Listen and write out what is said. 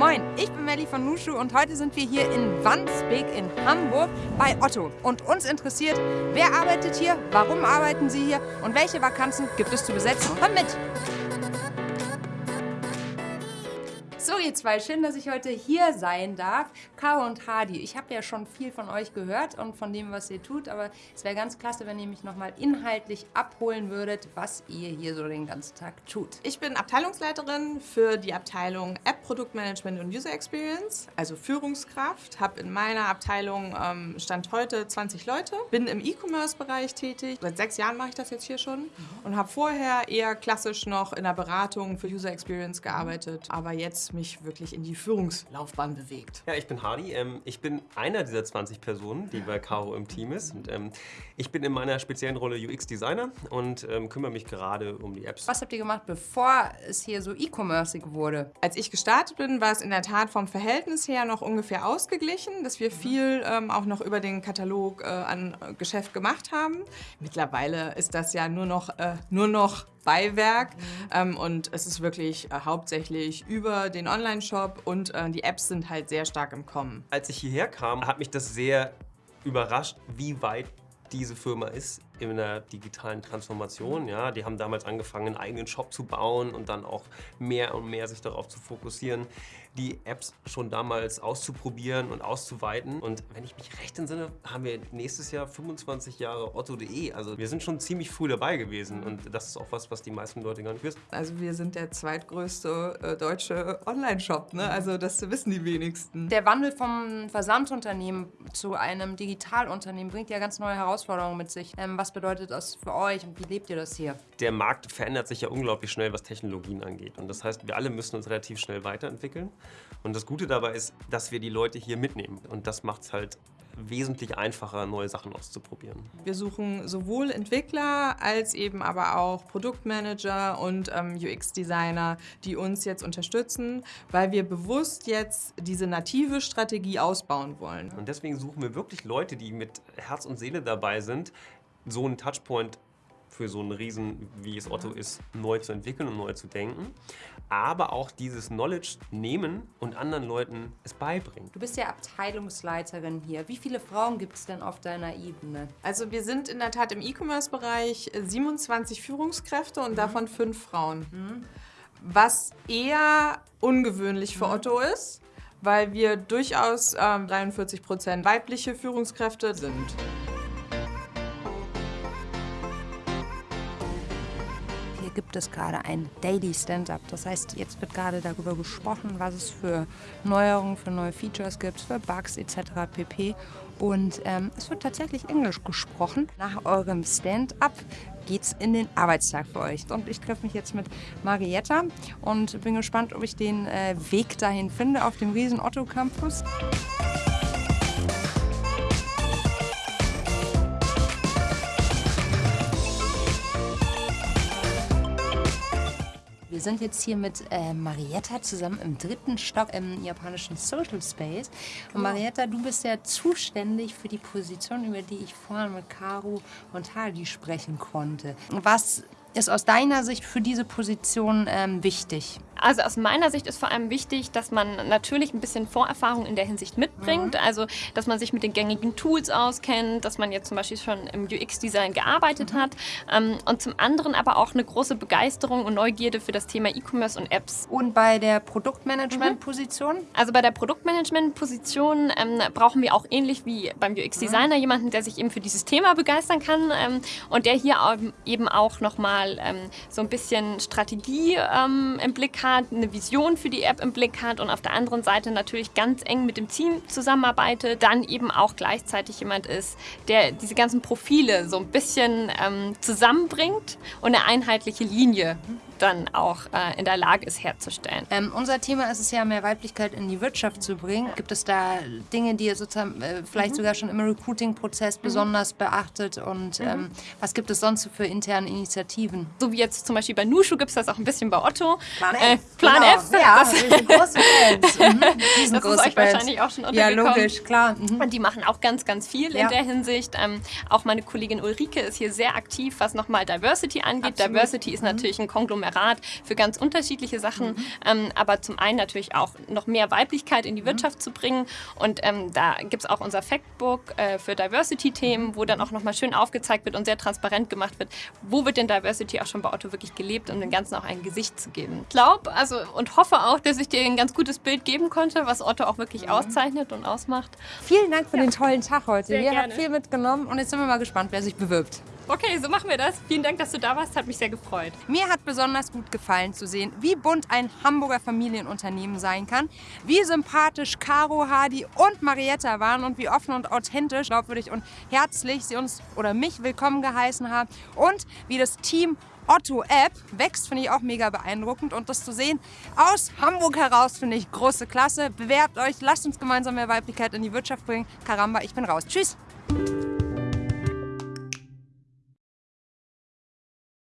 Moin, ich bin Melli von Nushu und heute sind wir hier in Wandsbek in Hamburg bei Otto. Und uns interessiert, wer arbeitet hier, warum arbeiten sie hier und welche Vakanzen gibt es zu besetzen. Komm mit! So ihr zwei, schön, dass ich heute hier sein darf. Caro und Hadi, ich habe ja schon viel von euch gehört und von dem, was ihr tut, aber es wäre ganz klasse, wenn ihr mich nochmal inhaltlich abholen würdet, was ihr hier so den ganzen Tag tut. Ich bin Abteilungsleiterin für die Abteilung App Produktmanagement und User Experience, also Führungskraft. Habe in meiner Abteilung ähm, Stand heute 20 Leute, bin im E-Commerce-Bereich tätig. Seit sechs Jahren mache ich das jetzt hier schon und habe vorher eher klassisch noch in der Beratung für User Experience gearbeitet, aber jetzt mich wirklich in die Führungslaufbahn bewegt. Ja, ich bin Hardy. Ähm, ich bin einer dieser 20 Personen, die bei Caro im Team ist. Und, ähm, ich bin in meiner speziellen Rolle UX-Designer und ähm, kümmere mich gerade um die Apps. Was habt ihr gemacht, bevor es hier so e-commerceig wurde? Als ich gestartet bin, war es in der Tat vom Verhältnis her noch ungefähr ausgeglichen, dass wir viel ähm, auch noch über den Katalog äh, an äh, Geschäft gemacht haben. Mittlerweile ist das ja nur noch, äh, nur noch Beiwerk mhm. ähm, und es ist wirklich äh, hauptsächlich über den Online-Shop und äh, die Apps sind halt sehr stark im Kommen. Als ich hierher kam, hat mich das sehr überrascht, wie weit diese Firma ist in der digitalen Transformation. Ja, die haben damals angefangen, einen eigenen Shop zu bauen und dann auch mehr und mehr sich darauf zu fokussieren, die Apps schon damals auszuprobieren und auszuweiten. Und wenn ich mich recht entsinne, haben wir nächstes Jahr 25 Jahre Otto.de. Also wir sind schon ziemlich früh dabei gewesen und das ist auch was, was die meisten Leute gar nicht wissen. Also wir sind der zweitgrößte äh, deutsche Online-Shop, ne? also das wissen die wenigsten. Der Wandel vom Versandunternehmen zu einem Digitalunternehmen bringt ja ganz neue Herausforderungen mit sich. Ähm, was was bedeutet das für euch und wie lebt ihr das hier? Der Markt verändert sich ja unglaublich schnell, was Technologien angeht. Und das heißt, wir alle müssen uns relativ schnell weiterentwickeln. Und das Gute dabei ist, dass wir die Leute hier mitnehmen. Und das macht es halt wesentlich einfacher, neue Sachen auszuprobieren. Wir suchen sowohl Entwickler als eben aber auch Produktmanager und ähm, UX-Designer, die uns jetzt unterstützen, weil wir bewusst jetzt diese native Strategie ausbauen wollen. Und deswegen suchen wir wirklich Leute, die mit Herz und Seele dabei sind, so einen Touchpoint für so einen Riesen, wie es Otto ist, neu zu entwickeln und neu zu denken. Aber auch dieses Knowledge nehmen und anderen Leuten es beibringen. Du bist ja Abteilungsleiterin hier. Wie viele Frauen gibt es denn auf deiner Ebene? Also wir sind in der Tat im E-Commerce-Bereich 27 Führungskräfte und mhm. davon fünf Frauen. Mhm. Was eher ungewöhnlich für mhm. Otto ist, weil wir durchaus ähm, 43 Prozent weibliche Führungskräfte sind. Gibt es gerade ein Daily Stand-up. Das heißt, jetzt wird gerade darüber gesprochen, was es für Neuerungen, für neue Features gibt, für Bugs etc. pp. Und ähm, es wird tatsächlich Englisch gesprochen. Nach eurem Stand-up geht es in den Arbeitstag für euch. Und ich treffe mich jetzt mit Marietta und bin gespannt, ob ich den äh, Weg dahin finde auf dem riesen Otto Campus. Wir sind jetzt hier mit äh, Marietta zusammen im dritten Stock im japanischen Social Space. Und. Marietta, du bist ja zuständig für die Position, über die ich vorhin mit Karu und Hadi sprechen konnte. Was ist aus deiner Sicht für diese Position ähm, wichtig? Also aus meiner Sicht ist vor allem wichtig, dass man natürlich ein bisschen Vorerfahrung in der Hinsicht mitbringt. Mhm. Also, dass man sich mit den gängigen Tools auskennt, dass man jetzt zum Beispiel schon im UX-Design gearbeitet mhm. hat. Ähm, und zum anderen aber auch eine große Begeisterung und Neugierde für das Thema E-Commerce und Apps. Und bei der Produktmanagement-Position? Mhm. Also bei der Produktmanagement-Position ähm, brauchen wir auch ähnlich wie beim UX-Designer mhm. jemanden, der sich eben für dieses Thema begeistern kann ähm, und der hier eben auch nochmal ähm, so ein bisschen Strategie ähm, im Blick hat hat, eine Vision für die App im Blick hat und auf der anderen Seite natürlich ganz eng mit dem Team zusammenarbeitet, dann eben auch gleichzeitig jemand ist, der diese ganzen Profile so ein bisschen ähm, zusammenbringt und eine einheitliche Linie dann auch äh, in der Lage ist herzustellen. Ähm, unser Thema ist es ja, mehr Weiblichkeit in die Wirtschaft zu bringen. Gibt es da Dinge, die ihr sozusagen äh, vielleicht mhm. sogar schon im Recruiting-Prozess mhm. besonders beachtet und mhm. ähm, was gibt es sonst für interne Initiativen? So wie jetzt zum Beispiel bei Nushu gibt es das auch ein bisschen bei Otto. Äh, Plan genau. F. Ja, das, wir sind große Fans. Mhm. das ist euch Fans. wahrscheinlich auch schon untergekommen. Ja, logisch, klar. Mhm. Und die machen auch ganz, ganz viel ja. in der Hinsicht. Ähm, auch meine Kollegin Ulrike ist hier sehr aktiv, was nochmal Diversity angeht. Absolut. Diversity ist mhm. natürlich ein Konglomerat für ganz unterschiedliche Sachen. Ähm, aber zum einen natürlich auch noch mehr Weiblichkeit in die Wirtschaft zu bringen. Und ähm, da gibt es auch unser Factbook äh, für Diversity-Themen, wo dann auch nochmal schön aufgezeigt wird und sehr transparent gemacht wird, wo wird denn Diversity auch schon bei Otto wirklich gelebt, um dem Ganzen auch ein Gesicht zu geben. Ich glaube also und hoffe auch, dass ich dir ein ganz gutes Bild geben konnte, was Otto auch wirklich mhm. auszeichnet und ausmacht. Vielen Dank für ja. den tollen Tag heute. Sehr Ihr habt viel mitgenommen und jetzt sind wir mal gespannt, wer sich bewirbt. Okay, so machen wir das. Vielen Dank, dass du da warst. Hat mich sehr gefreut. Mir hat besonders gut gefallen zu sehen, wie bunt ein Hamburger Familienunternehmen sein kann, wie sympathisch Caro, Hadi und Marietta waren und wie offen und authentisch, glaubwürdig und herzlich sie uns oder mich willkommen geheißen haben und wie das Team Otto App wächst, finde ich auch mega beeindruckend. Und das zu sehen aus Hamburg heraus, finde ich große Klasse. Bewerbt euch, lasst uns gemeinsam mehr Weiblichkeit in die Wirtschaft bringen. Karamba, ich bin raus. Tschüss!